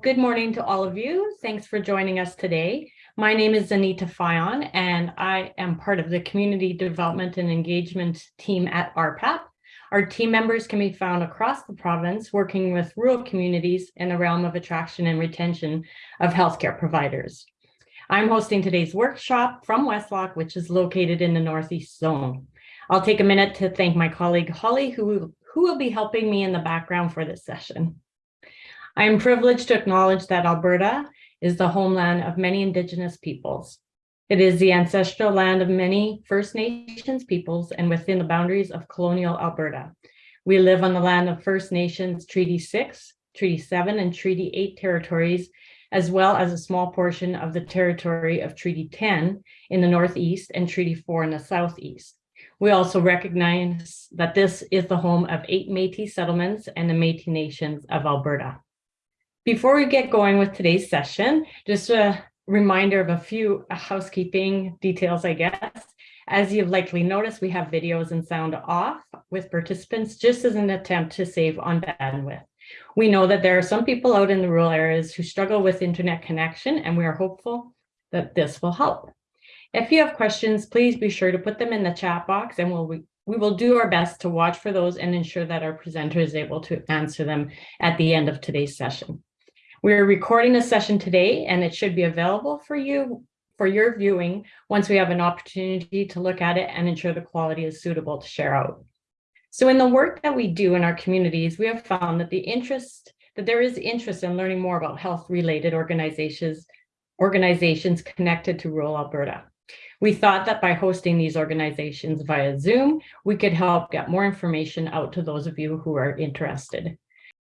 Good morning to all of you. Thanks for joining us today. My name is Anita Fayon, and I am part of the Community Development and Engagement team at RPAP. Our team members can be found across the province working with rural communities in the realm of attraction and retention of healthcare providers. I'm hosting today's workshop from Westlock, which is located in the Northeast Zone. I'll take a minute to thank my colleague Holly, who, who will be helping me in the background for this session. I am privileged to acknowledge that Alberta is the homeland of many Indigenous peoples. It is the ancestral land of many First Nations peoples and within the boundaries of colonial Alberta. We live on the land of First Nations Treaty 6, Treaty 7, and Treaty 8 territories, as well as a small portion of the territory of Treaty 10 in the Northeast and Treaty 4 in the Southeast. We also recognize that this is the home of eight Métis settlements and the Métis Nations of Alberta. Before we get going with today's session, just a reminder of a few housekeeping details, I guess. As you've likely noticed, we have videos and sound off with participants just as an attempt to save on bandwidth. We know that there are some people out in the rural areas who struggle with internet connection, and we are hopeful that this will help. If you have questions, please be sure to put them in the chat box and we'll we will do our best to watch for those and ensure that our presenter is able to answer them at the end of today's session. We're recording a session today and it should be available for you for your viewing once we have an opportunity to look at it and ensure the quality is suitable to share out. So in the work that we do in our communities, we have found that the interest that there is interest in learning more about health related organizations organizations connected to rural Alberta. We thought that by hosting these organizations via Zoom, we could help get more information out to those of you who are interested.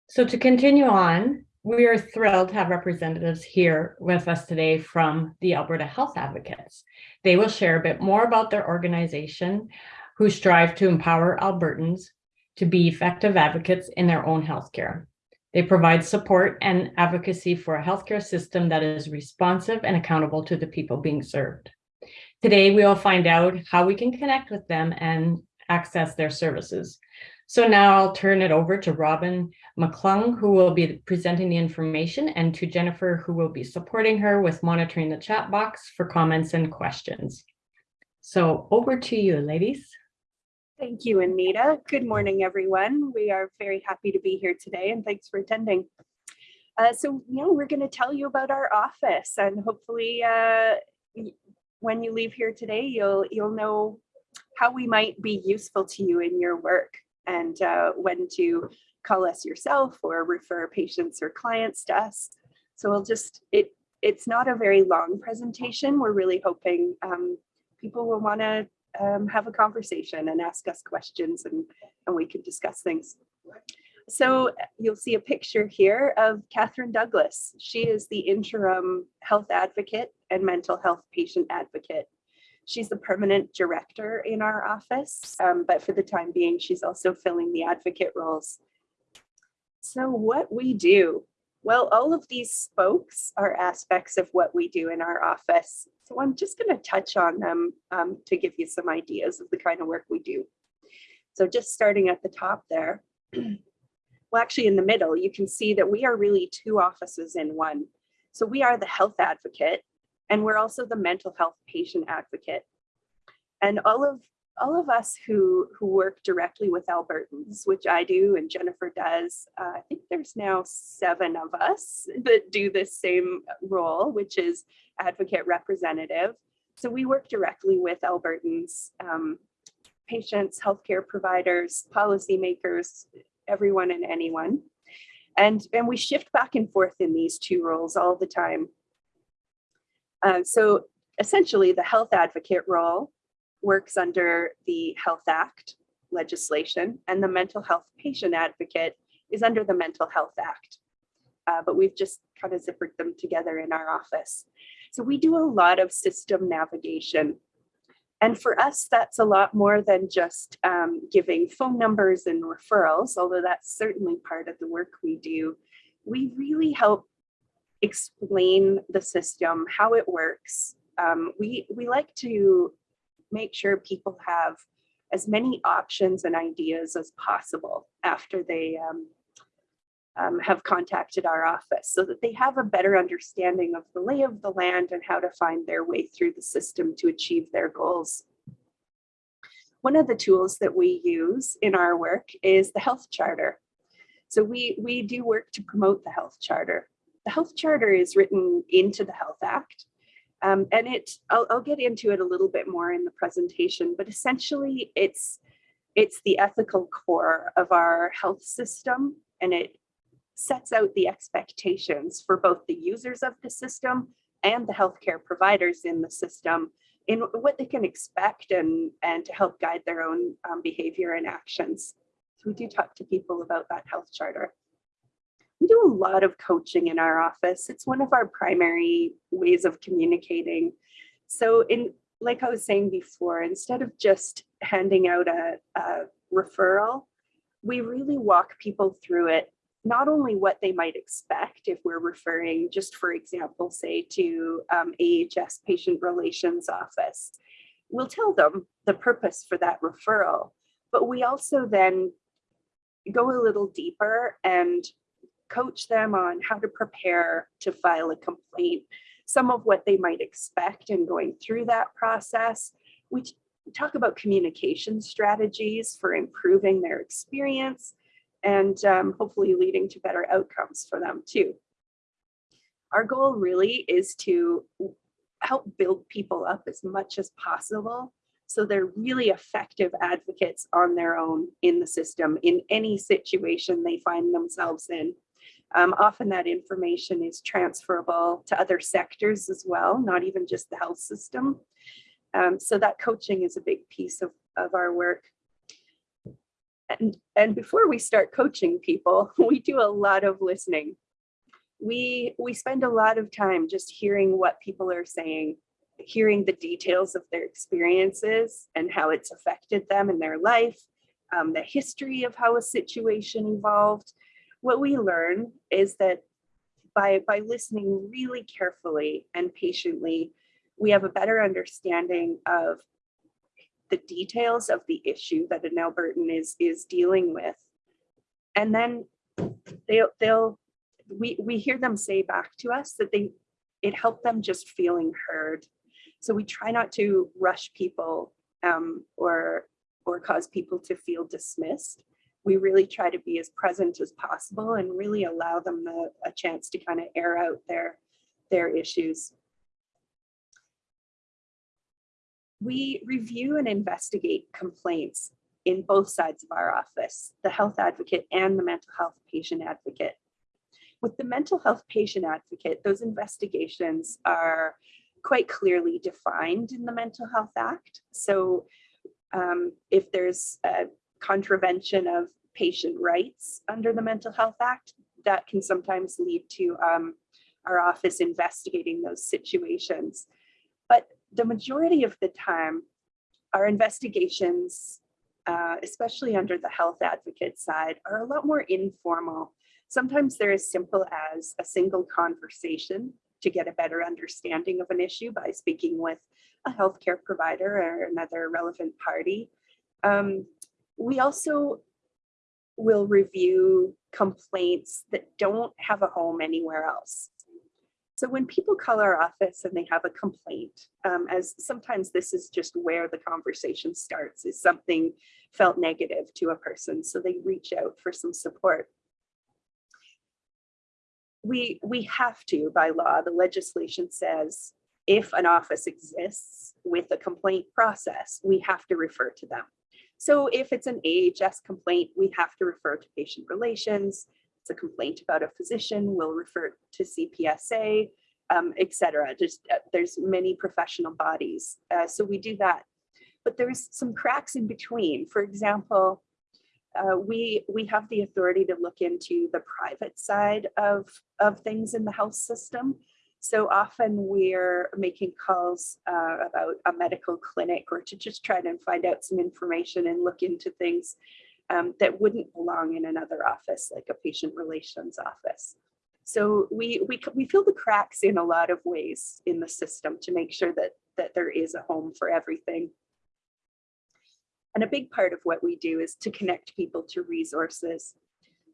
So to continue on, we are thrilled to have representatives here with us today from the Alberta Health Advocates. They will share a bit more about their organization who strive to empower Albertans to be effective advocates in their own healthcare. They provide support and advocacy for a healthcare system that is responsive and accountable to the people being served. Today, we will find out how we can connect with them and access their services. So now I'll turn it over to Robin McClung, who will be presenting the information, and to Jennifer, who will be supporting her with monitoring the chat box for comments and questions. So over to you, ladies. Thank you, Anita. Good morning, everyone. We are very happy to be here today, and thanks for attending. Uh, so, know, we're going to tell you about our office, and hopefully, uh, when you leave here today, you'll you'll know how we might be useful to you in your work and uh, when to call us yourself or refer patients or clients to us. So we'll just, it, it's not a very long presentation. We're really hoping um, people will want to um, have a conversation and ask us questions and, and we can discuss things. So you'll see a picture here of Catherine Douglas. She is the interim health advocate and mental health patient advocate She's the permanent director in our office, um, but for the time being, she's also filling the advocate roles. So what we do, well, all of these spokes are aspects of what we do in our office. So I'm just going to touch on them um, to give you some ideas of the kind of work we do. So just starting at the top there, well, actually in the middle, you can see that we are really two offices in one. So we are the health advocate and we're also the mental health patient advocate. And all of all of us who who work directly with Albertans, which I do and Jennifer does, uh, I think there's now seven of us that do this same role, which is advocate representative. So we work directly with Albertans, um, patients, healthcare providers, policymakers, everyone and anyone. And, and we shift back and forth in these two roles all the time. Uh, so essentially the health advocate role works under the Health Act legislation and the mental health patient advocate is under the Mental Health Act. Uh, but we've just kind of zippered them together in our office. So we do a lot of system navigation. And for us, that's a lot more than just um, giving phone numbers and referrals, although that's certainly part of the work we do. We really help explain the system, how it works. Um, we, we like to make sure people have as many options and ideas as possible after they um, um, have contacted our office so that they have a better understanding of the lay of the land and how to find their way through the system to achieve their goals. One of the tools that we use in our work is the health charter. So we, we do work to promote the health charter. The health charter is written into the Health Act. Um, and it, I'll, I'll get into it a little bit more in the presentation, but essentially it's, it's the ethical core of our health system and it sets out the expectations for both the users of the system and the healthcare providers in the system in what they can expect and, and to help guide their own um, behavior and actions. So we do talk to people about that health charter. We do a lot of coaching in our office. It's one of our primary ways of communicating. So in, like I was saying before, instead of just handing out a, a referral, we really walk people through it not only what they might expect if we're referring just for example say to um, AHS patient relations office we'll tell them the purpose for that referral but we also then go a little deeper and coach them on how to prepare to file a complaint some of what they might expect in going through that process we talk about communication strategies for improving their experience and um, hopefully leading to better outcomes for them too. Our goal really is to help build people up as much as possible so they're really effective advocates on their own in the system in any situation they find themselves in. Um, often that information is transferable to other sectors as well, not even just the health system. Um, so that coaching is a big piece of, of our work. And, and before we start coaching people, we do a lot of listening. We, we spend a lot of time just hearing what people are saying, hearing the details of their experiences and how it's affected them in their life, um, the history of how a situation evolved. What we learn is that by, by listening really carefully and patiently, we have a better understanding of the details of the issue that an Albertan is is dealing with. And then they'll they'll we we hear them say back to us that they it helped them just feeling heard. So we try not to rush people um, or or cause people to feel dismissed. We really try to be as present as possible and really allow them the, a chance to kind of air out their their issues. we review and investigate complaints in both sides of our office, the health advocate and the mental health patient advocate. With the mental health patient advocate, those investigations are quite clearly defined in the Mental Health Act. So um, if there's a contravention of patient rights under the Mental Health Act, that can sometimes lead to um, our office investigating those situations. But the majority of the time, our investigations, uh, especially under the health advocate side, are a lot more informal. Sometimes they're as simple as a single conversation to get a better understanding of an issue by speaking with a healthcare provider or another relevant party. Um, we also will review complaints that don't have a home anywhere else. So when people call our office and they have a complaint, um, as sometimes this is just where the conversation starts, is something felt negative to a person, so they reach out for some support. We, we have to, by law, the legislation says, if an office exists with a complaint process, we have to refer to them. So if it's an AHS complaint, we have to refer to patient relations it's a complaint about a physician, we'll refer to CPSA, um, etc. Just uh, there's many professional bodies, uh, so we do that. But there's some cracks in between. For example, uh, we we have the authority to look into the private side of of things in the health system. So often we're making calls uh, about a medical clinic or to just try to find out some information and look into things um, that wouldn't belong in another office, like a patient relations office. So we, we, we fill the cracks in a lot of ways in the system to make sure that, that there is a home for everything. And a big part of what we do is to connect people to resources.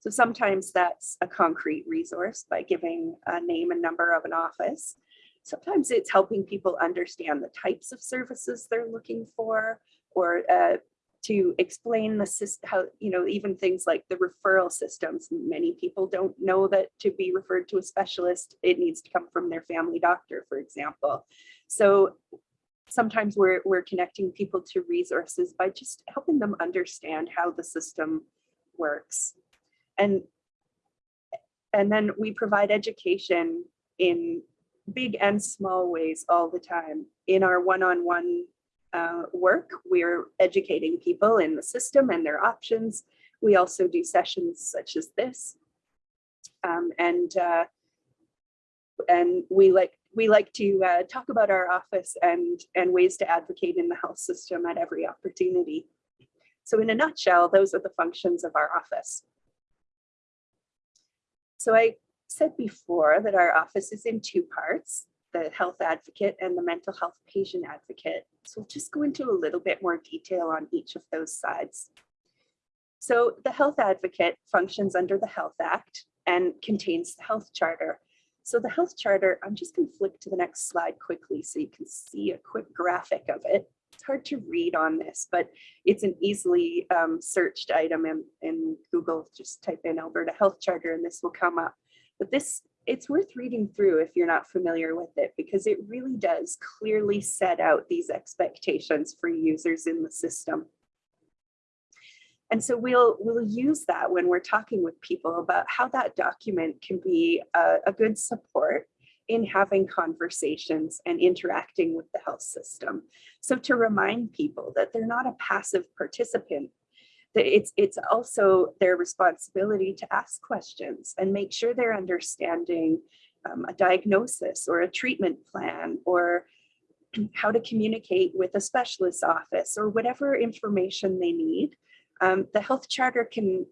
So So sometimes that's a concrete resource by giving a name and number of an office. Sometimes it's helping people understand the types of services they're looking for or uh, to explain the system, how, you know, even things like the referral systems. Many people don't know that to be referred to a specialist, it needs to come from their family doctor, for example. So sometimes we're, we're connecting people to resources by just helping them understand how the system works. And, and then we provide education in big and small ways all the time. In our one-on-one uh, work, we're educating people in the system and their options. We also do sessions such as this. Um, and uh, and we like we like to uh, talk about our office and and ways to advocate in the health system at every opportunity. So in a nutshell, those are the functions of our office. So I said before that our office is in two parts, the health advocate and the mental health patient advocate. So we'll just go into a little bit more detail on each of those sides. So the health advocate functions under the Health Act and contains the health charter. So the health charter, I'm just going to flick to the next slide quickly so you can see a quick graphic of it. It's hard to read on this, but it's an easily um, searched item in, in Google. Just type in Alberta Health Charter and this will come up. But this, it's worth reading through if you're not familiar with it because it really does clearly set out these expectations for users in the system. And so we'll, we'll use that when we're talking with people about how that document can be a, a good support in having conversations and interacting with the health system. So to remind people that they're not a passive participant, that it's, it's also their responsibility to ask questions and make sure they're understanding um, a diagnosis or a treatment plan or how to communicate with a specialist office or whatever information they need um, the health charter can,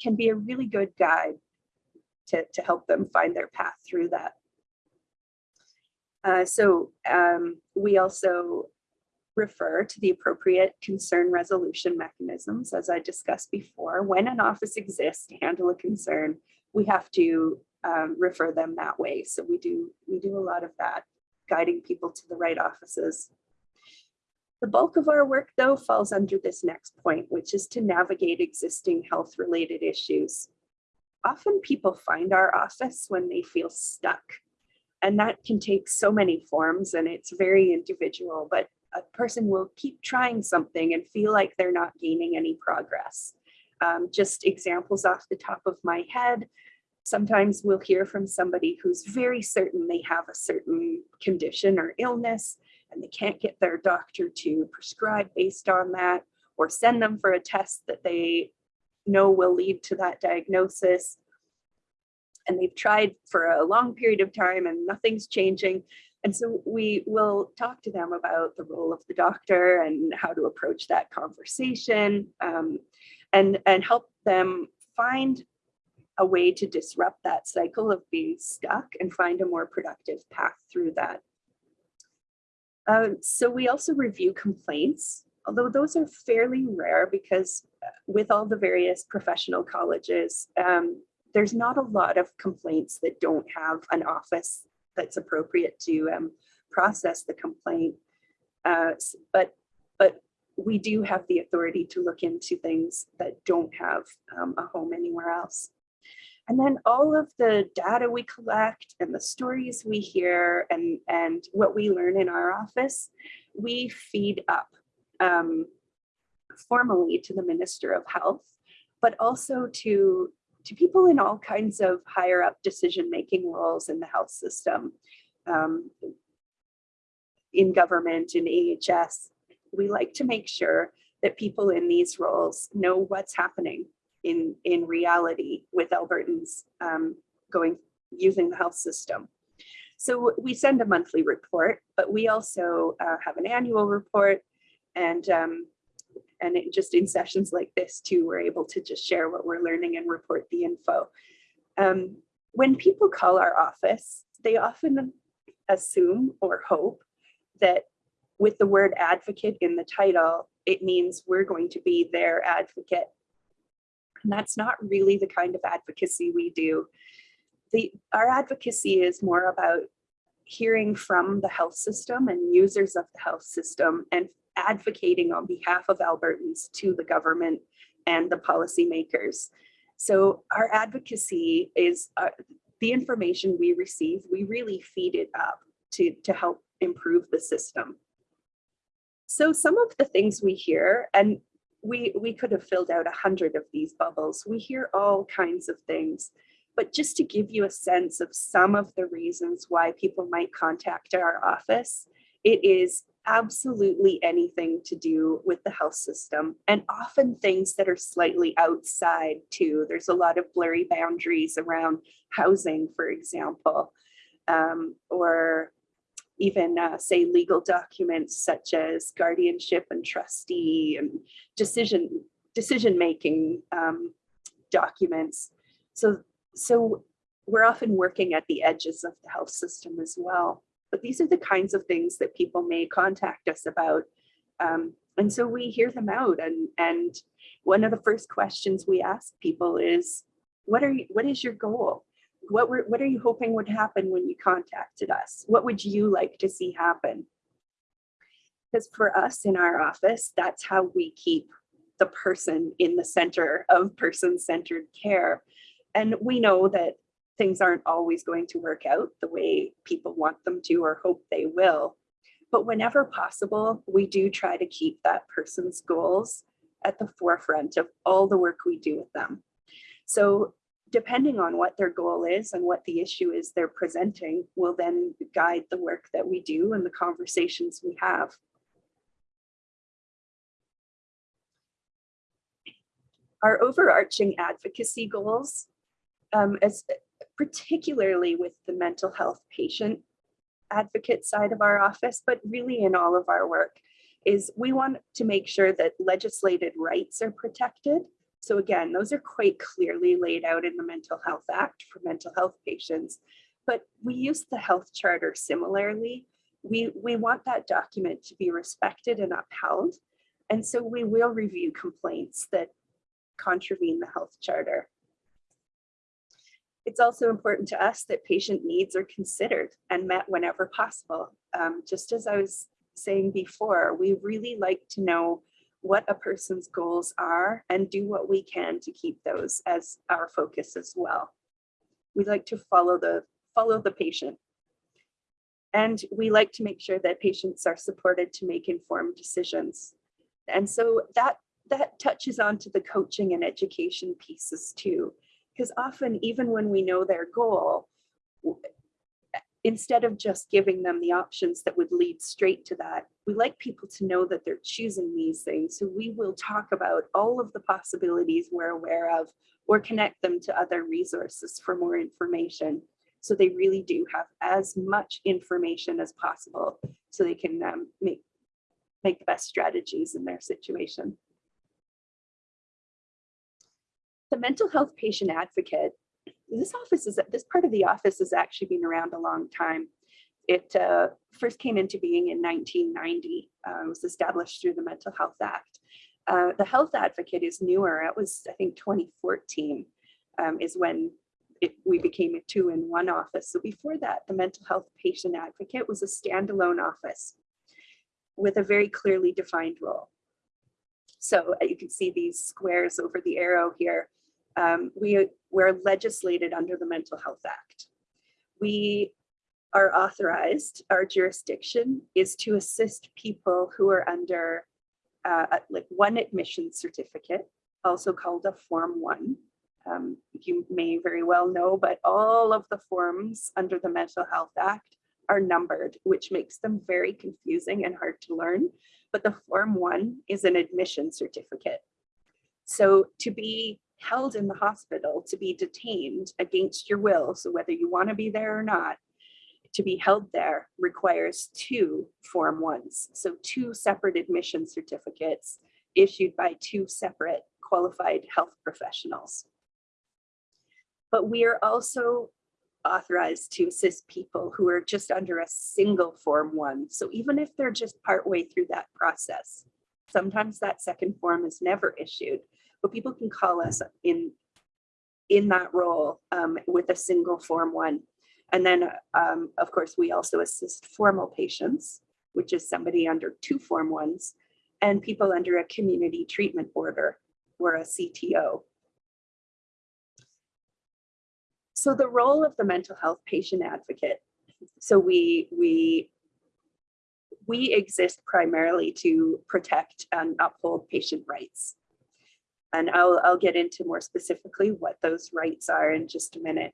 can be a really good guide to, to help them find their path through that. Uh, so um, we also refer to the appropriate concern resolution mechanisms, as I discussed before. When an office exists to handle a concern, we have to um, refer them that way. So we do we do a lot of that, guiding people to the right offices. The bulk of our work, though, falls under this next point, which is to navigate existing health-related issues. Often people find our office when they feel stuck, and that can take so many forms and it's very individual, but a person will keep trying something and feel like they're not gaining any progress. Um, just examples off the top of my head, sometimes we'll hear from somebody who's very certain they have a certain condition or illness, and they can't get their doctor to prescribe based on that or send them for a test that they know will lead to that diagnosis. And they've tried for a long period of time and nothing's changing. And so we will talk to them about the role of the doctor and how to approach that conversation um, and, and help them find a way to disrupt that cycle of being stuck and find a more productive path through that. Uh, so we also review complaints, although those are fairly rare because uh, with all the various professional colleges, um, there's not a lot of complaints that don't have an office that's appropriate to um, process the complaint. Uh, but, but we do have the authority to look into things that don't have um, a home anywhere else. And then all of the data we collect and the stories we hear and, and what we learn in our office, we feed up um, formally to the Minister of Health, but also to, to people in all kinds of higher up decision-making roles in the health system, um, in government, in AHS. We like to make sure that people in these roles know what's happening in, in reality with Albertans um, going using the health system. So we send a monthly report, but we also uh, have an annual report and um, and it, just in sessions like this too, we're able to just share what we're learning and report the info. Um, when people call our office, they often assume or hope that with the word advocate in the title, it means we're going to be their advocate And that's not really the kind of advocacy we do. The, our advocacy is more about hearing from the health system and users of the health system and advocating on behalf of Albertans to the government and the policymakers. So our advocacy is uh, the information we receive, we really feed it up to, to help improve the system. So some of the things we hear, and we, we could have filled out a hundred of these bubbles, we hear all kinds of things. But just to give you a sense of some of the reasons why people might contact our office, it is absolutely anything to do with the health system and often things that are slightly outside too. There's a lot of blurry boundaries around housing, for example, um, or even uh, say legal documents such as guardianship and trustee and decision decision making um, documents. So, so we're often working at the edges of the health system as well. But these are the kinds of things that people may contact us about. Um, and so we hear them out. And, and one of the first questions we ask people is, what are you, what is your goal? What were, what are you hoping would happen when you contacted us? What would you like to see happen? Because for us in our office, that's how we keep the person in the center of person-centered care. And we know that things aren't always going to work out the way people want them to or hope they will. But whenever possible, we do try to keep that person's goals at the forefront of all the work we do with them. So depending on what their goal is and what the issue is they're presenting will then guide the work that we do and the conversations we have. Our overarching advocacy goals um, as particularly with the mental health patient advocate side of our office, but really in all of our work, is we want to make sure that legislated rights are protected. So again, those are quite clearly laid out in the Mental Health Act for mental health patients, but we use the health charter similarly. We, we want that document to be respected and upheld. And so we will review complaints that contravene the health charter. It's also important to us that patient needs are considered and met whenever possible. Um, just as I was saying before, we really like to know what a person's goals are and do what we can to keep those as our focus as well. We like to follow the follow the patient. And we like to make sure that patients are supported to make informed decisions. And so that that touches on to the coaching and education pieces too because often even when we know their goal, instead of just giving them the options that would lead straight to that, we like people to know that they're choosing these things. So we will talk about all of the possibilities we're aware of or connect them to other resources for more information. So they really do have as much information as possible so they can um, make, make the best strategies in their situation. The mental health patient advocate, this office is, this part of the office has actually been around a long time. It uh, first came into being in 1990. Uh, was established through the Mental Health Act. Uh, the health advocate is newer. It was, I think, 2014 um, is when it, we became a two in one office. So before that, the mental health patient advocate was a standalone office with a very clearly defined role. So uh, you can see these squares over the arrow here um, we we're legislated under the Mental Health Act. We are authorized, our jurisdiction is to assist people who are under uh, like one admission certificate, also called a Form 1. Um, you may very well know, but all of the forms under the Mental Health Act are numbered, which makes them very confusing and hard to learn. But the Form 1 is an admission certificate. So to be held in the hospital to be detained against your will. So whether you want to be there or not, to be held there requires two Form 1s. So two separate admission certificates issued by two separate qualified health professionals. But we are also authorized to assist people who are just under a single Form 1. So even if they're just partway through that process, sometimes that second form is never issued, but people can call us in, in that role um, with a single Form 1. And then, um, of course, we also assist formal patients, which is somebody under two Form 1s, and people under a community treatment order or a CTO. So the role of the mental health patient advocate. So we, we, we exist primarily to protect and uphold patient rights. And I'll, I'll get into more specifically what those rights are in just a minute.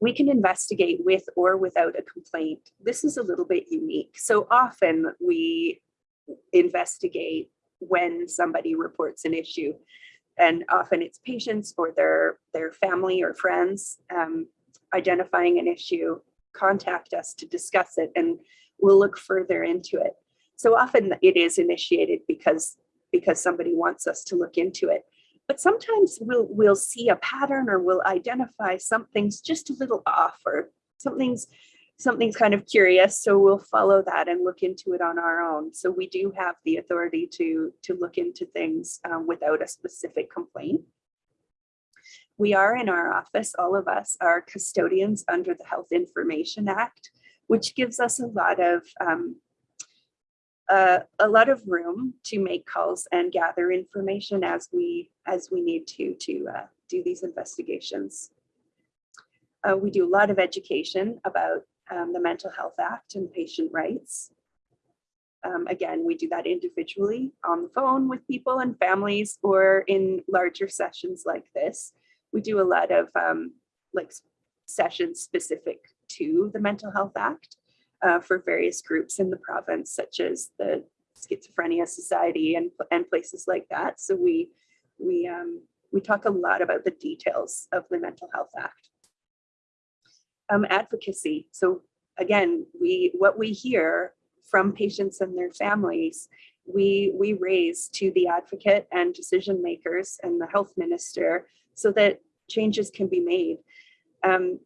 We can investigate with or without a complaint. This is a little bit unique. So often we investigate when somebody reports an issue and often it's patients or their their family or friends um, identifying an issue contact us to discuss it and we'll look further into it so often it is initiated because because somebody wants us to look into it but sometimes we'll we'll see a pattern or we'll identify something's just a little off or something's something's kind of curious, so we'll follow that and look into it on our own. So we do have the authority to, to look into things um, without a specific complaint. We are in our office, all of us are custodians under the Health Information Act, which gives us a lot of um, uh, a lot of room to make calls and gather information as we as we need to to uh, do these investigations. Uh, we do a lot of education about um, the Mental Health Act and patient rights. Um, again, we do that individually on the phone with people and families or in larger sessions like this. We do a lot of um, like sessions specific to the Mental Health Act uh, for various groups in the province, such as the Schizophrenia Society and, and places like that. So we, we, um, we talk a lot about the details of the Mental Health Act um, advocacy. So again, we what we hear from patients and their families, we we raise to the advocate and decision makers and the health minister so that changes can be made. Um,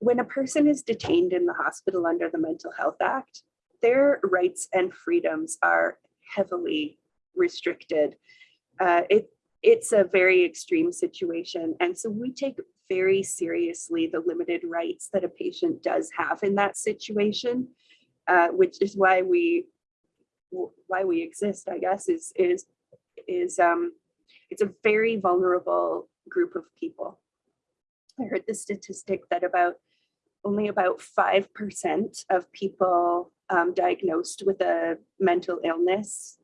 when a person is detained in the hospital under the Mental Health Act, their rights and freedoms are heavily restricted. Uh, it, it's a very extreme situation. And so we take very seriously the limited rights that a patient does have in that situation, uh, which is why we why we exist, I guess, is is is um, it's a very vulnerable group of people. I heard the statistic that about only about 5% of people um, diagnosed with a mental illness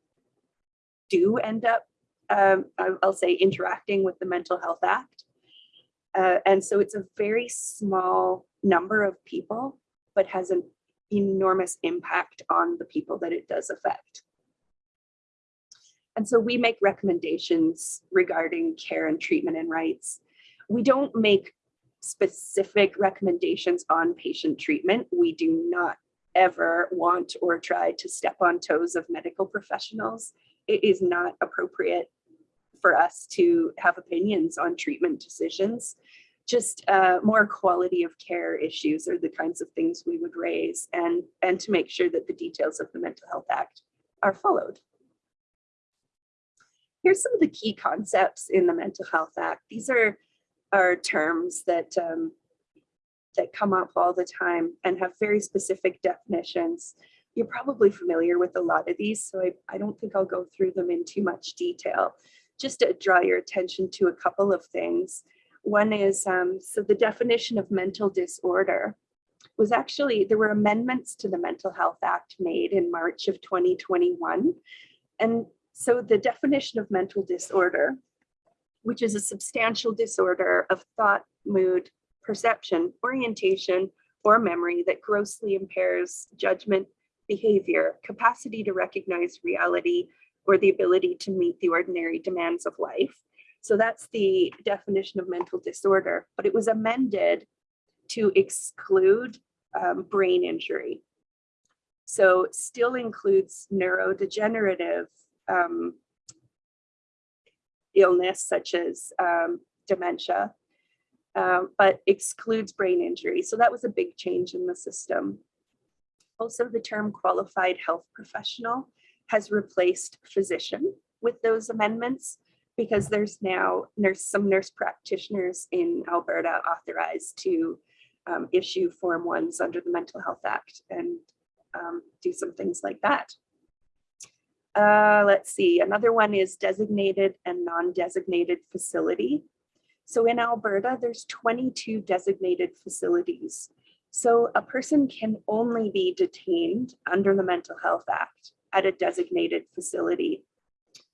do end up, um, I'll say, interacting with the Mental Health Act. Uh, and so it's a very small number of people, but has an enormous impact on the people that it does affect. And so we make recommendations regarding care and treatment and rights. We don't make specific recommendations on patient treatment. We do not ever want or try to step on toes of medical professionals. It is not appropriate for us to have opinions on treatment decisions. Just uh, more quality of care issues are the kinds of things we would raise and, and to make sure that the details of the Mental Health Act are followed. Here's some of the key concepts in the Mental Health Act. These are, are terms that, um, that come up all the time and have very specific definitions. You're probably familiar with a lot of these, so I, I don't think I'll go through them in too much detail just to draw your attention to a couple of things. One is, um, so the definition of mental disorder was actually, there were amendments to the Mental Health Act made in March of 2021. And so the definition of mental disorder, which is a substantial disorder of thought, mood, perception, orientation, or memory that grossly impairs judgment, behavior, capacity to recognize reality, or the ability to meet the ordinary demands of life. So that's the definition of mental disorder, but it was amended to exclude um, brain injury. So still includes neurodegenerative um, illness such as um, dementia, um, but excludes brain injury. So that was a big change in the system. Also the term qualified health professional has replaced physician with those amendments. because there's now, there's some nurse practitioners in Alberta authorized to um, issue Form 1s under the Mental Health Act and um, do some things like that. Uh, let's see, another one is designated and non-designated facility. So in Alberta, there's 22 designated facilities. So a person can only be detained under the Mental Health Act at a designated facility.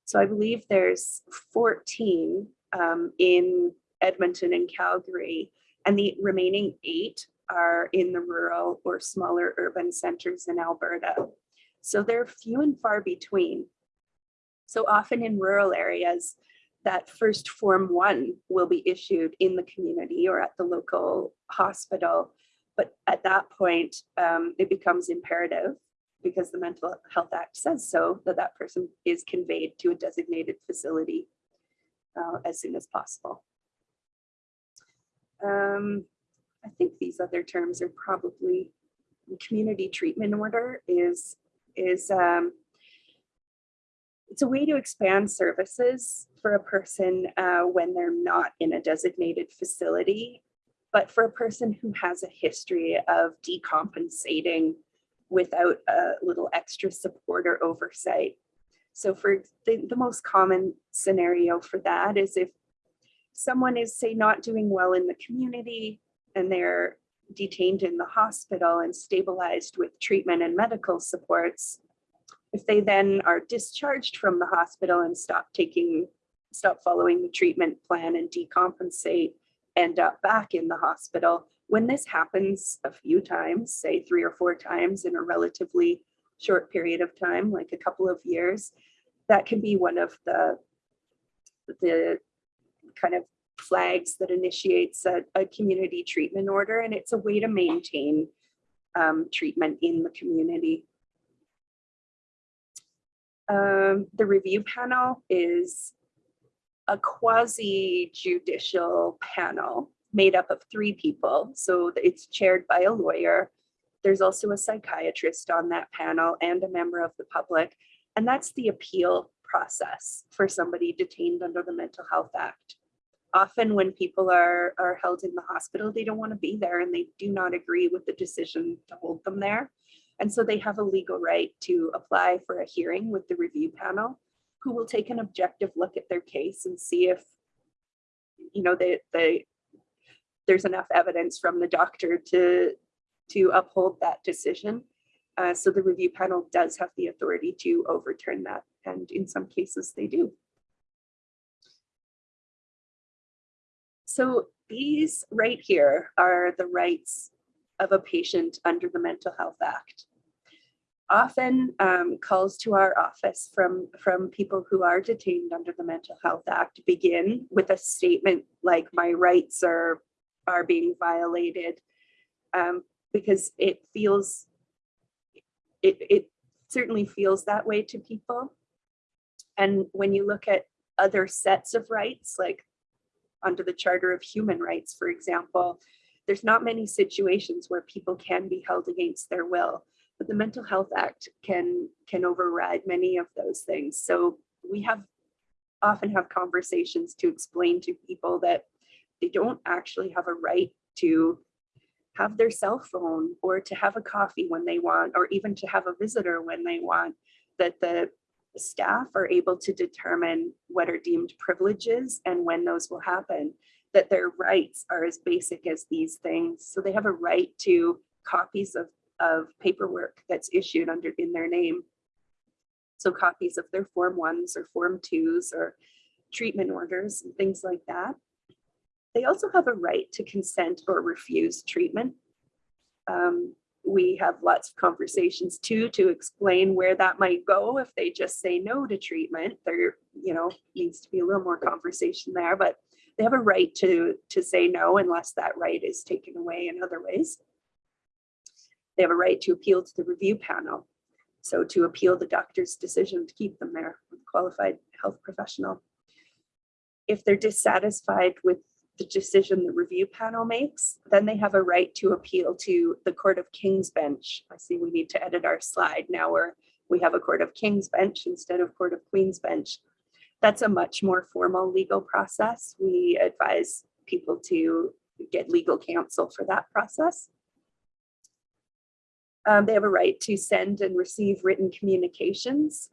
So I believe there's 14 um, in Edmonton and Calgary, and the remaining eight are in the rural or smaller urban centers in Alberta. So they're few and far between. So often in rural areas, that first Form 1 will be issued in the community or at the local hospital. But at that point, um, it becomes imperative because the Mental Health Act says so, that that person is conveyed to a designated facility uh, as soon as possible. Um, I think these other terms are probably community treatment order is is um, it's a way to expand services for a person uh, when they're not in a designated facility, but for a person who has a history of decompensating without a little extra support or oversight. So for the, the most common scenario for that is if someone is say not doing well in the community and they're detained in the hospital and stabilized with treatment and medical supports, if they then are discharged from the hospital and stop taking, stop following the treatment plan and decompensate, end up back in the hospital, when this happens a few times, say three or four times in a relatively short period of time, like a couple of years, that can be one of the, the kind of flags that initiates a, a community treatment order. And it's a way to maintain um, treatment in the community. Um, the review panel is a quasi judicial panel made up of three people. So it's chaired by a lawyer. There's also a psychiatrist on that panel and a member of the public. And that's the appeal process for somebody detained under the Mental Health Act. Often when people are, are held in the hospital, they don't want to be there and they do not agree with the decision to hold them there. And so they have a legal right to apply for a hearing with the review panel who will take an objective look at their case and see if you know they, they there's enough evidence from the doctor to, to uphold that decision. Uh, so the review panel does have the authority to overturn that, and in some cases they do. So these right here are the rights of a patient under the Mental Health Act. Often um, calls to our office from, from people who are detained under the Mental Health Act begin with a statement like my rights are are being violated um, because it feels, it, it certainly feels that way to people. And when you look at other sets of rights, like under the Charter of Human Rights, for example, there's not many situations where people can be held against their will, but the Mental Health Act can, can override many of those things. So we have often have conversations to explain to people that they don't actually have a right to have their cell phone or to have a coffee when they want, or even to have a visitor when they want, that the staff are able to determine what are deemed privileges and when those will happen, that their rights are as basic as these things. So they have a right to copies of, of paperwork that's issued under in their name. So copies of their form ones or form twos or treatment orders and things like that. They also have a right to consent or refuse treatment. Um, we have lots of conversations too to explain where that might go if they just say no to treatment. There, you know, needs to be a little more conversation there, but they have a right to, to say no unless that right is taken away in other ways. They have a right to appeal to the review panel. So to appeal the doctor's decision to keep them there, with qualified health professional. If they're dissatisfied with the decision the review panel makes, then they have a right to appeal to the Court of King's Bench. I see we need to edit our slide now where we have a Court of King's Bench instead of Court of Queen's Bench. That's a much more formal legal process. We advise people to get legal counsel for that process. Um, they have a right to send and receive written communications.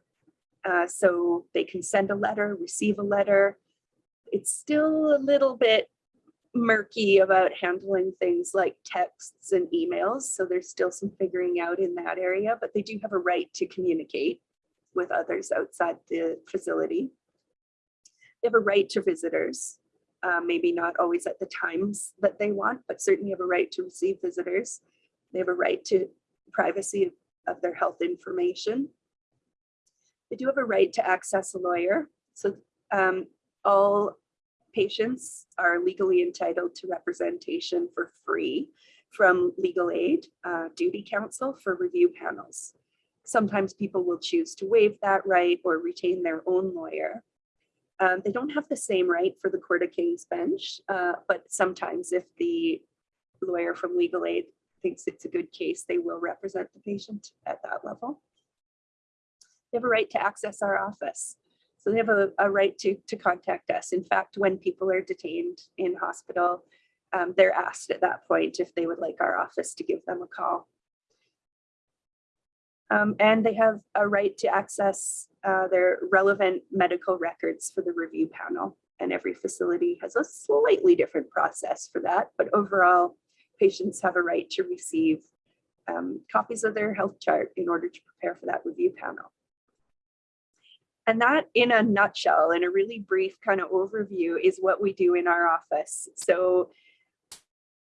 Uh, so they can send a letter, receive a letter. It's still a little bit murky about handling things like texts and emails. So there's still some figuring out in that area, but they do have a right to communicate with others outside the facility. They have a right to visitors, uh, maybe not always at the times that they want, but certainly have a right to receive visitors. They have a right to privacy of their health information. They do have a right to access a lawyer. So um, all patients are legally entitled to representation for free from legal aid, uh, duty counsel for review panels. Sometimes people will choose to waive that right or retain their own lawyer. Um, they don't have the same right for the Court of King's Bench, uh, but sometimes if the lawyer from legal aid thinks it's a good case, they will represent the patient at that level. They have a right to access our office. So they have a, a right to, to contact us. In fact, when people are detained in hospital, um, they're asked at that point if they would like our office to give them a call. Um, and they have a right to access uh, their relevant medical records for the review panel. And every facility has a slightly different process for that. But overall, patients have a right to receive um, copies of their health chart in order to prepare for that review panel. And that in a nutshell, in a really brief kind of overview is what we do in our office. So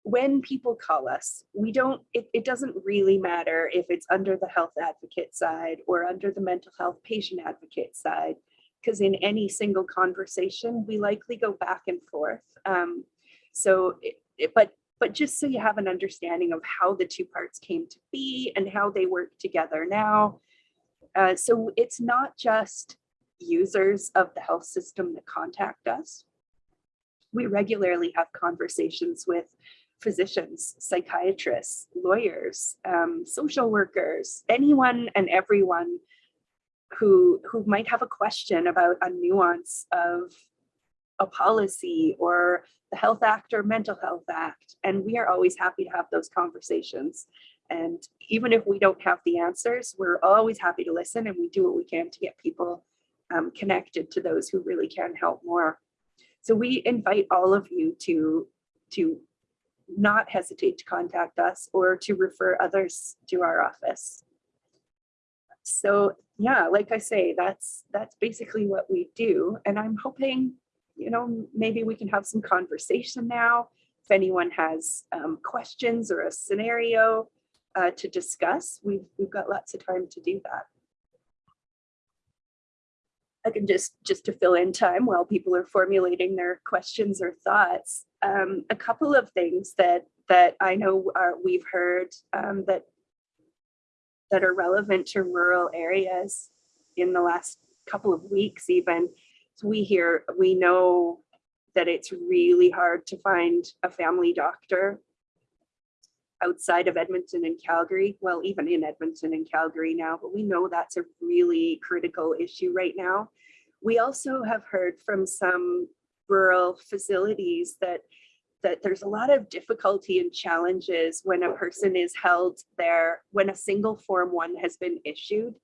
when people call us, we don't, it, it doesn't really matter if it's under the health advocate side or under the mental health patient advocate side, because in any single conversation, we likely go back and forth. Um, so, it, it, but but just so you have an understanding of how the two parts came to be and how they work together now. Uh, so it's not just users of the health system that contact us. We regularly have conversations with physicians, psychiatrists, lawyers, um, social workers, anyone and everyone who, who might have a question about a nuance of a policy or the Health Act or Mental Health Act. And we are always happy to have those conversations. And even if we don't have the answers, we're always happy to listen and we do what we can to get people um, connected to those who really can help more. So we invite all of you to, to not hesitate to contact us or to refer others to our office. So yeah, like I say, that's that's basically what we do. And I'm hoping you know, maybe we can have some conversation now. If anyone has um, questions or a scenario uh, to discuss, we've, we've got lots of time to do that. Can just, just to fill in time while people are formulating their questions or thoughts, um, a couple of things that, that I know are, we've heard um, that, that are relevant to rural areas in the last couple of weeks even we hear, we know that it's really hard to find a family doctor outside of Edmonton and Calgary, well, even in Edmonton and Calgary now, but we know that's a really critical issue right now. We also have heard from some rural facilities that that there's a lot of difficulty and challenges when a person is held there, when a single form one has been issued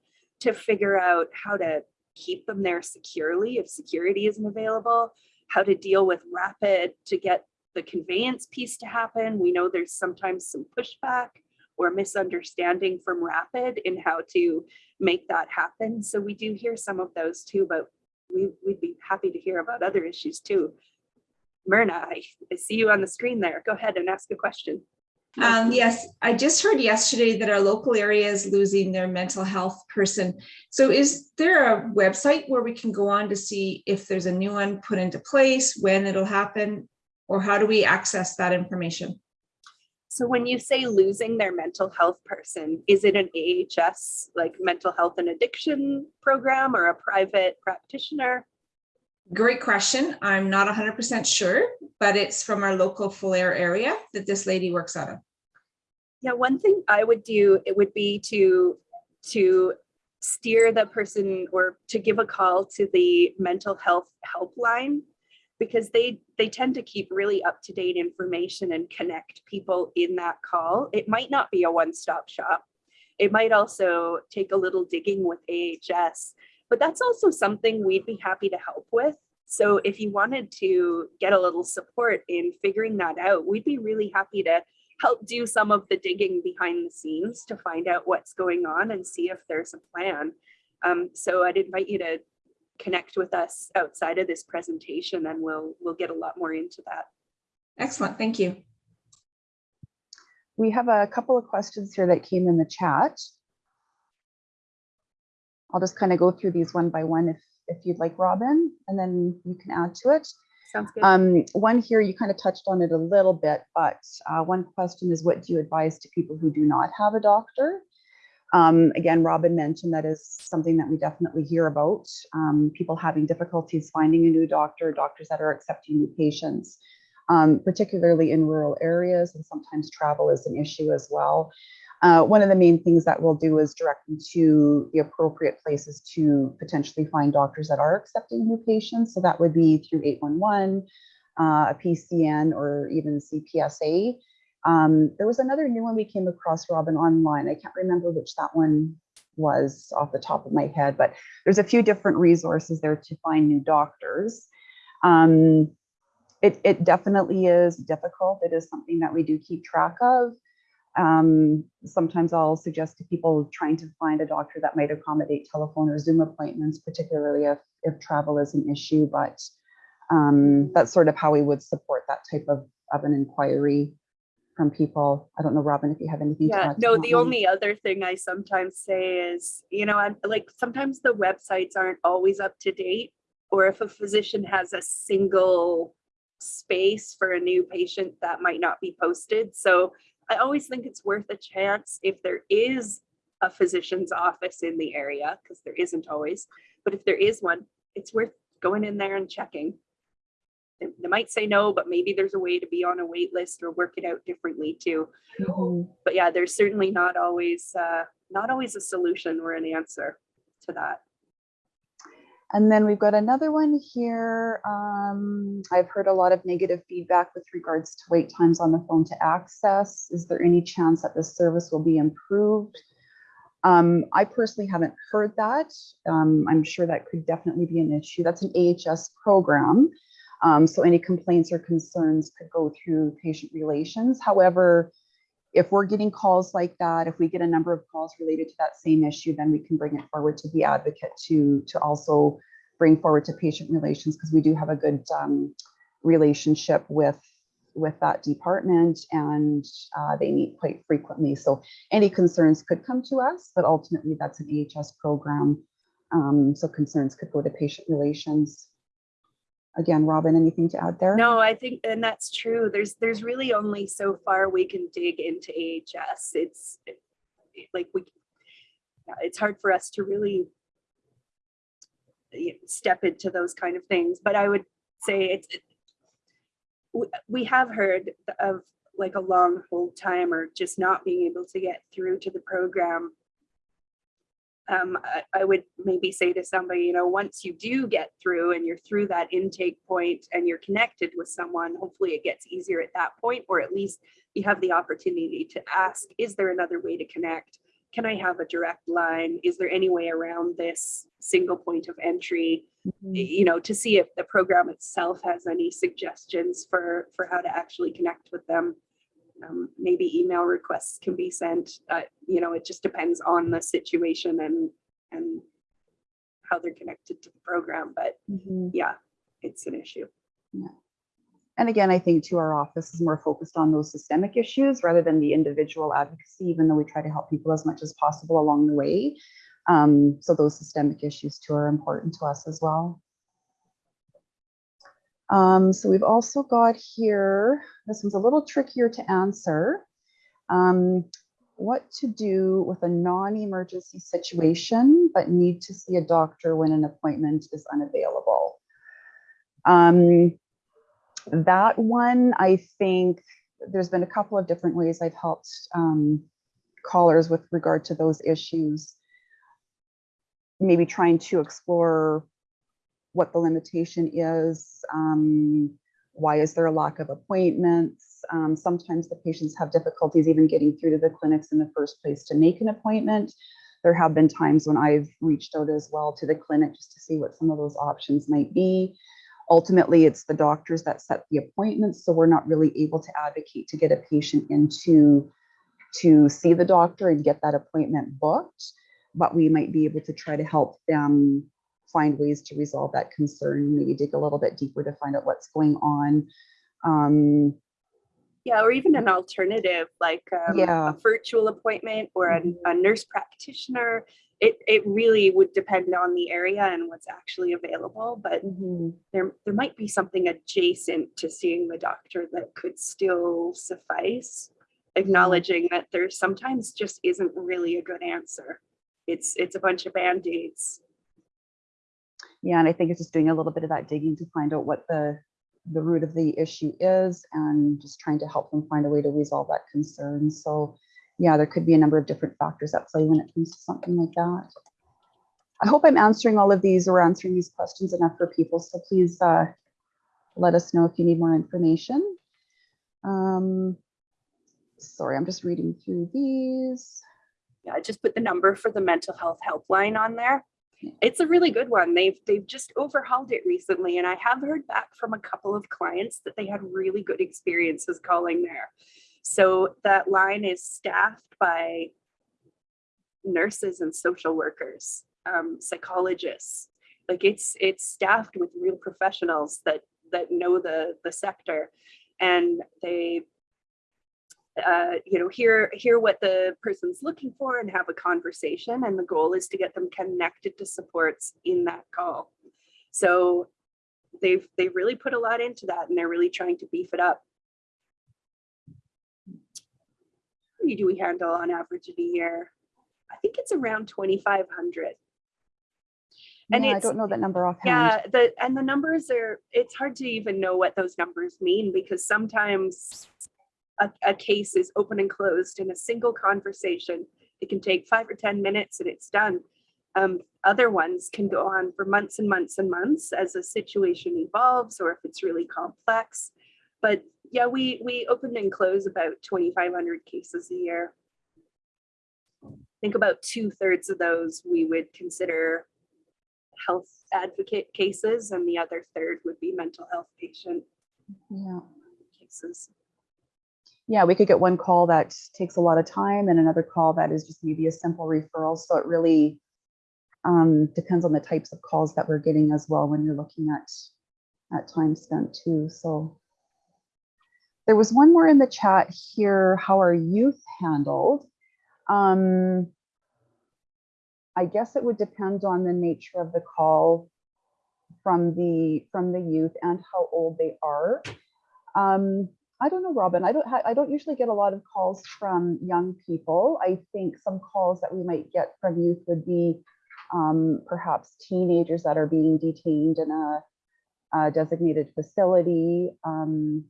to figure out how to keep them there securely if security isn't available, how to deal with RAAPID to get the conveyance piece to happen. We know there's sometimes some pushback or misunderstanding from RAAPID in how to make that happen. So we do hear some of those too, but we, would be happy to hear about other issues too. Myrna, I, I see you on the screen there. Go ahead and ask a question. Um, yes, I just heard yesterday that our local area is losing their mental health person. So is there a website where we can go on to see if there's a new one put into place, when it'll happen, or how do we access that information? So when you say losing their mental health person, is it an AHS like mental health and addiction program or a private practitioner? Great question. I'm not 100% sure, but it's from our local Falher area that this lady works out of. Yeah, one thing I would do, it would be to, to steer the person or to give a call to the mental health helpline because they they tend to keep really up to date information and connect people in that call. It might not be a one-stop shop. It might also take a little digging with AHS, but that's also something we'd be happy to help with. So if you wanted to get a little support in figuring that out, we'd be really happy to help do some of the digging behind the scenes to find out what's going on and see if there's a plan. Um, so I'd invite you to connect with us outside of this presentation and we'll we'll get a lot more into that. Excellent, thank you. We have a couple of questions here that came in the chat. I'll just kind of go through these one by one if, if you'd like, Robin, and then you can add to it. Sounds good. Um, one here, you kind of touched on it a little bit, but uh, one question is what do you advise to people who do not have a doctor? Um, again, Robin mentioned that is something that we definitely hear about. Um, people having difficulties finding a new doctor, doctors that are accepting new patients, um, particularly in rural areas, and sometimes travel is an issue as well. Uh, one of the main things that we'll do is direct them to the appropriate places to potentially find doctors that are accepting new patients. So that would be through 811, uh, a PCN, or even CPSA. Um, there was another new one we came across, Robin, online. I can't remember which that one was off the top of my head, but there's a few different resources there to find new doctors. Um, it, it definitely is difficult. It is something that we do keep track of. Um, sometimes I'll suggest to people trying to find a doctor that might accommodate telephone or Zoom appointments, particularly if, if travel is an issue, but um, that's sort of how we would support that type of, of an inquiry from people. I don't know, Robin, if you have anything to Yeah, add. no, the only other thing I sometimes say is, you know, I'm like, sometimes the websites aren't always up to date. Or if a physician has a single space for a new patient, that might not be posted. So I always think it's worth a chance if there is a physician's office in the area, because there isn't always, but if there is one, it's worth going in there and checking. They they might say no, but maybe there's a way to be on a wait list or work it out differently too Mhm. but yeah, there's certainly not always, uh, not always a solution or an answer to that. And then we've got another one here. Um, I've heard a lot of negative feedback with regards to wait times on the phone to access. Is there any chance that this service will be improved? Um, I personally haven't heard that. Um, I'm sure that could definitely be an issue. That's an AHS program. Um, so any complaints or concerns could go through patient relations. However, if we're getting calls like that, if we get a number of calls related to that same issue, then we can bring it forward to the advocate to, to also bring forward to patient relations because we do have a good um, relationship with, with that department and uh, they meet quite frequently. So any concerns could come to us, but ultimately that's an AHS program. Um, so concerns could go to patient relations. Again, Robin, anything to add there? No, I think, and that's true. There's, there's really only so far we can dig into AHS. It's like we, it's hard for us to really step into those kind of things, but I would say it's, it- we, we have heard of like a long hold time or just not being able to get through to the program. Um, I, I would maybe say to somebody, you know, once you do get through and you're through that intake point and you're connected with someone, hopefully it gets easier at that point, or at least you have the opportunity to ask, is there another way to connect? Can I have a direct line? Is there any way around this single point of entry? Mhm. You know, to see if the program itself has any suggestions for, for how to actually connect with them. Um, maybe email requests can be sent, uh, you know, it just depends on the situation and, and how they're connected to the program, but Mhm. yeah, it's an issue. And again, I think to our office is more focused on those systemic issues rather than the individual advocacy, even though we try to help people as much as possible along the way. Um, so those systemic issues too are important to us as well. Um, so we've also got here, this one's a little trickier to answer. Um, what to do with a non-emergency situation, but need to see a doctor when an appointment is unavailable. Um, that one, I think there's been a couple of different ways I've helped um, callers with regard to those issues. maybe trying to explore what the limitation is. Um, why is there a lack of appointments? Um, sometimes the patients have difficulties even getting through to the clinics in the first place to make an appointment. There have been times when I've reached out as well to the clinic just to see what some of those options might be. Ultimately, it's the doctors that set the appointments, so we're not really able to advocate to get a patient into to see the doctor and get that appointment booked, but we might be able to try to help them find ways to resolve that concern, maybe dig a little bit deeper to find out what's going on. Um, Yeah, or even an alternative like um, Yeah. a virtual appointment or a, Mhm. a nurse practitioner. It, it really would depend on the area and what's actually available, but there, there might be something adjacent to seeing the doctor that could still suffice. Acknowledging that there sometimes just isn't really a good answer. It's, it's a bunch of Band-Aids. Yeah, and I think it's just doing a little bit of that digging to find out what the, the root of the issue is and just trying to help them find a way to resolve that concern. So yeah, there could be a number of different factors at play when it comes to something like that. I hope I'm answering all of these or answering these questions enough for people. So please uh, let us know if you need more information. Um, sorry, I'm just reading through these. Yeah, I just put the number for the mental health helpline on there. It's a really good one. They've they've just overhauled it recently, and I have heard back from a couple of clients that they had really good experiences calling there. So that line is staffed by nurses and social workers, um, psychologists. Like it's it's staffed with real professionals that that know the the sector, and they uh, you know, hear hear what the person's looking for and have a conversation. And the goal is to get them connected to supports in that call. So they've they really put a lot into that, and they're really trying to beef it up. How many do we handle on average in a year? I think it's around 2,500. And yeah, I don't know that number offhand. Yeah, the and the numbers are, it's hard to even know what those numbers mean because sometimes a, a case is open and closed in a single conversation. It can take five or 10 minutes and it's done. Um, other ones can go on for months and months and months as a situation evolves or if it's really complex. But yeah, we, we open and close about 2,500 cases a year. I think about two thirds of those we would consider health advocate cases and the other third would be mental health patient Yeah. cases. Yeah, we could get one call that takes a lot of time and another call that is just maybe a simple referral. So it really um, depends on the types of calls that we're getting as well when you're looking at at time spent too. So there was one more in the chat here. How are youth handled? Um, I guess it would depend on the nature of the call from the from the youth and how old they are. Um, I don't know, Robin. I don't. I don't usually get a lot of calls from young people. I think some calls that we might get from youth would be um, perhaps teenagers that are being detained in a, a designated facility. Um,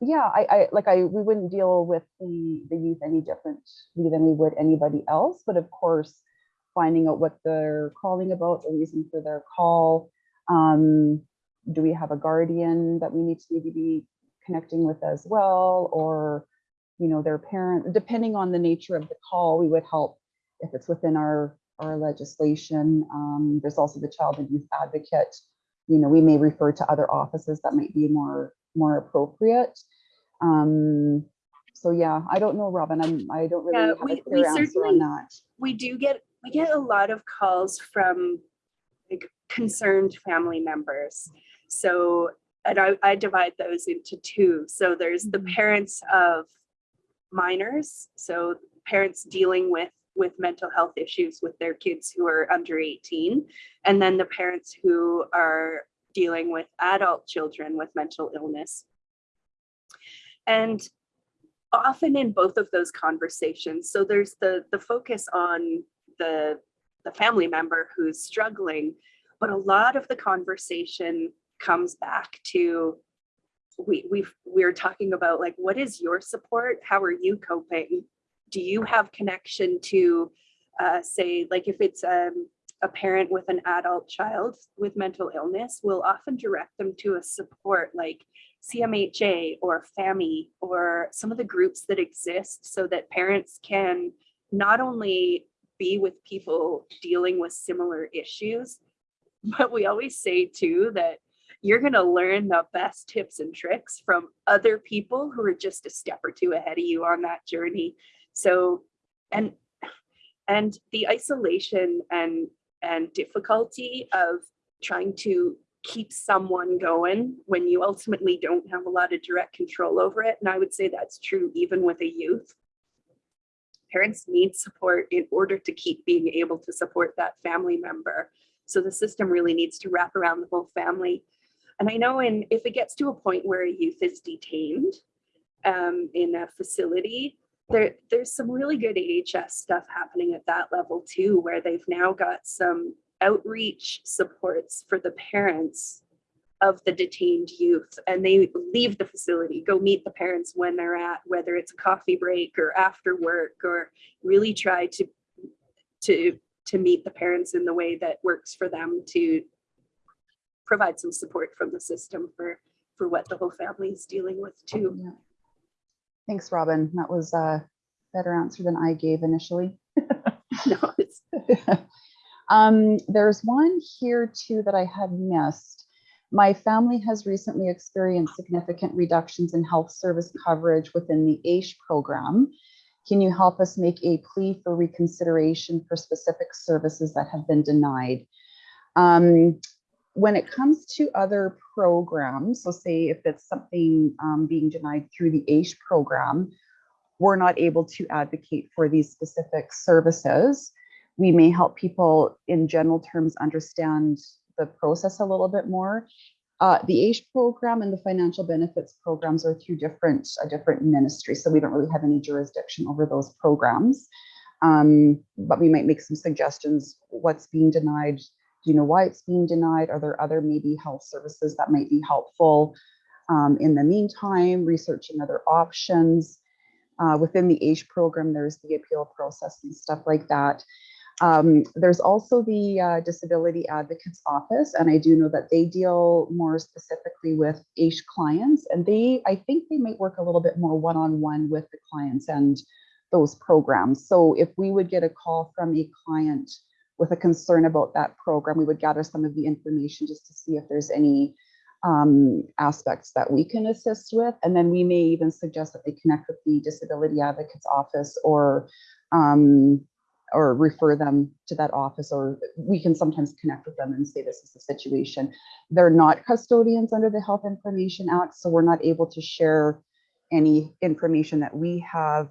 yeah, I, I like I we wouldn't deal with the the youth any differently than we would anybody else. But of course, finding out what they're calling about, the reason for their call. Um, do we have a guardian that we need to maybe be connecting with as well? Or you know their parent depending on the nature of the call we would help if it's within our our legislation. Um, there's also the child and youth advocate. You know we may refer to other offices that might be more more appropriate. Um, so yeah i don't know robin. I'm i don't really Yeah, have we- a we clear answer certainly- on that. We do get, we get a lot of calls from like concerned family members. So, and I, I divide those into two. So there's the Mhm. parents of minors. So parents dealing with with mental health issues with their kids who are under 18 and then the parents who are dealing with adult children with mental illness and often in both of those conversations so there's the the focus on the the family member who's struggling but a lot of the conversation comes back to we we we're talking about like what is your support? How are you coping? Do you have connection to uh, say, like if it's um, a parent with an adult child with mental illness, we'll often direct them to a support like CMHA or FAMI or some of the groups that exist so that parents can not only be with people dealing with similar issues, but we always say too that you're going to learn the best tips and tricks from other people who are just a step or two ahead of you on that journey. So, and and the isolation and and difficulty of trying to keep someone going when you ultimately don't have a lot of direct control over it. And I would say that's true even with a youth. Parents need support in order to keep being able to support that family member. So the system really needs to wrap around the whole family. And I know in if it gets to a point where a youth is detained um, in a facility, there, there's some really good AHS stuff happening at that level too, where they've now got some outreach supports for the parents of the detained youth. And they leave the facility, go meet the parents when they're at, whether it's a coffee break or after work, or really try to, to, to meet the parents in the way that works for them to provide some support from the system for, for what the whole family is dealing with too. Yeah. Thanks, Robin. That was a better answer than I gave initially. No, it's, um, there's one here too that I had missed. My family has recently experienced significant reductions in health service coverage within the AISH program. Can you help us make a plea for reconsideration for specific services that have been denied? Um, when it comes to other programs, so say if it's something um, being denied through the AISH program, we're not able to advocate for these specific services. We may help people in general terms understand the process a little bit more. Uh, the AISH program and the financial benefits programs are through different a different ministry, so we don't really have any jurisdiction over those programs. Um, but we might make some suggestions. What's being denied? Do you know why it's being denied? Are there other maybe health services that might be helpful? Um, in the meantime, researching other options. Uh, within the AISH program, there's the appeal process and stuff like that. Um, there's also the uh, Disability Advocates Office, and I do know that they deal more specifically with AISH clients, and they, I think they might work a little bit more one-on-one with the clients and those programs. So if we would get a call from a client with a concern about that program, we would gather some of the information just to see if there's any um, aspects that we can assist with. And then we may even suggest that they connect with the Disability Advocates Office or um, or refer them to that office, or we can sometimes connect with them and say this is the situation. They're not custodians under the Health Information Act, so we're not able to share any information that we have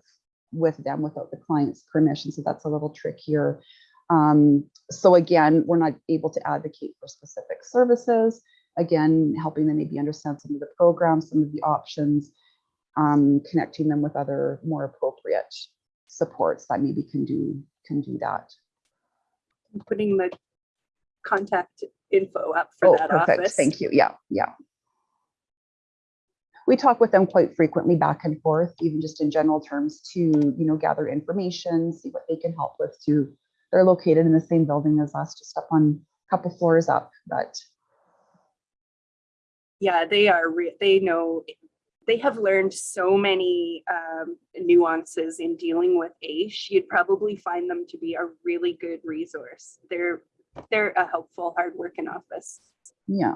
with them without the client's permission. So that's a little trickier. Um, so again, we're not able to advocate for specific services. Again, helping them maybe understand some of the programs, some of the options, um, connecting them with other more appropriate supports that maybe can do can do that. putting the contact info up for Oh, that perfect. office. Thank you. Yeah, yeah. We talk with them quite frequently back and forth, even just in general terms to, you know, gather information, see what they can help with too. They're located in the same building as us, just up on a couple floors up, but Yeah, they are, re- they know, they have learned so many um, nuances in dealing with AISH. You'd probably find them to be a really good resource. They're, they're a helpful, hardworking office. yeah.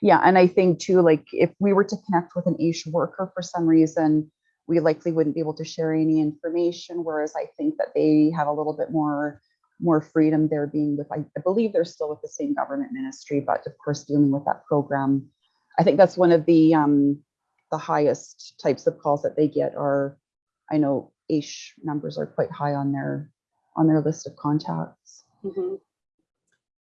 Yeah, and I think too, like if we were to connect with an AISH worker for some reason, we likely wouldn't be able to share any information, whereas I think that they have a little bit more more freedom there being with, I I believe they're still with the same government ministry, but of course dealing with that program. I think that's one of the um the highest types of calls that they get are, I know AISH numbers are quite high on their on their list of contacts. Mhm.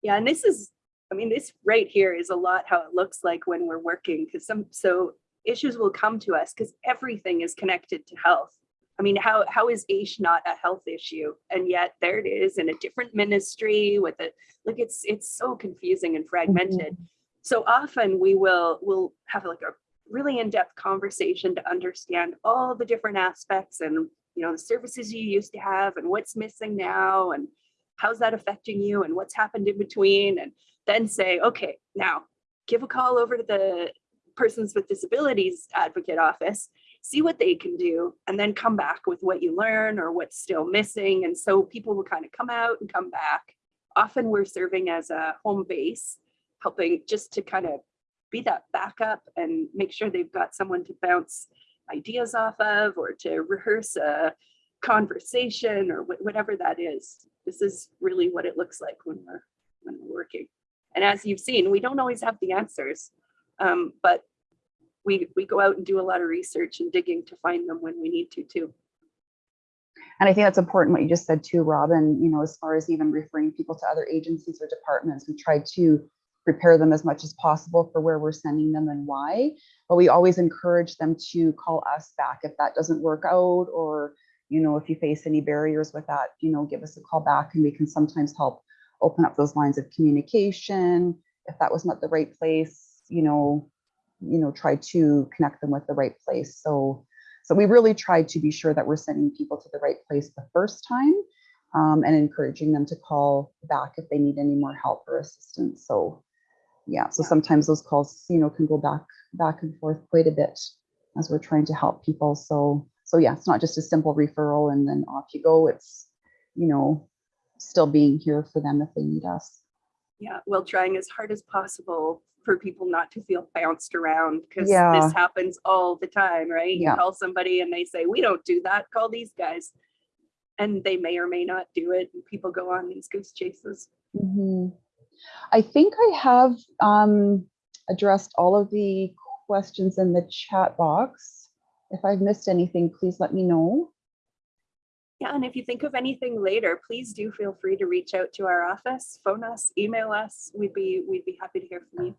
Yeah, and this is, I mean, this right here is a lot how it looks like when we're working, because some, so issues will come to us because everything is connected to health. I mean, how, how is AISH not a health issue? And yet there it is in a different ministry with it, like it's, it's so confusing and fragmented. Mm-hmm. So often we will, we'll have like a really in-depth conversation to understand all the different aspects and you know, the services you used to have and what's missing now and how's that affecting you and what's happened in between and then say, okay, now give a call over to the Persons with Disabilities Advocate Office, see what they can do, and then come back with what you learn or what's still missing. And so people will kind of come out and come back. Often we're serving as a home base, helping just to kind of be that backup and make sure they've got someone to bounce ideas off of or to rehearse a conversation or wh- whatever that is. This is really what it looks like when we're when we're working. And as you've seen, we don't always have the answers, um, but we we go out and do a lot of research and digging to find them when we need to too. And I think that's important what you just said too, Robin, you know, as far as even referring people to other agencies or departments, we try to prepare them as much as possible for where we're sending them and why. But we always encourage them to call us back if that doesn't work out or, you know, if you face any barriers with that, you know, give us a call back and we can sometimes help open up those lines of communication. If that was not the right place, you know, you know, try to connect them with the right place. So so we really tried to be sure that we're sending people to the right place the first time um, and encouraging them to call back if they need any more help or assistance. So yeah, so sometimes those calls, you know, can go back back and forth quite a bit as we're trying to help people. So so yeah, it's not just a simple referral and then off you go. It's, you know, still being here for them if they need us. Yeah, well, trying as hard as possible for people not to feel bounced around because Yeah. this happens all the time, right? You call somebody and they say, we don't do that, call these guys. And they may or may not do it and people go on these goose chases. Mhm. I think I have um, addressed all of the questions in the chat box. If I've missed anything, please let me know. Yeah, and if you think of anything later, please do feel free to reach out to our office, phone us, email us. We'd be, we'd be happy to hear from you.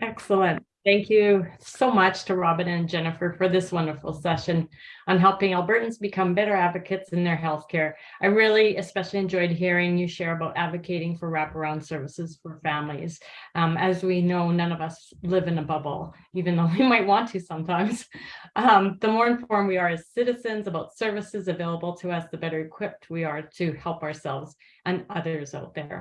Excellent. Thank you so much to Robin and Jennifer for this wonderful session on helping Albertans become better advocates in their healthcare. I really especially enjoyed hearing you share about advocating for wraparound services for families. Um, as we know, none of us live in a bubble, even though we might want to sometimes. Um, the more informed we are as citizens about services available to us, the better equipped we are to help ourselves and others out there.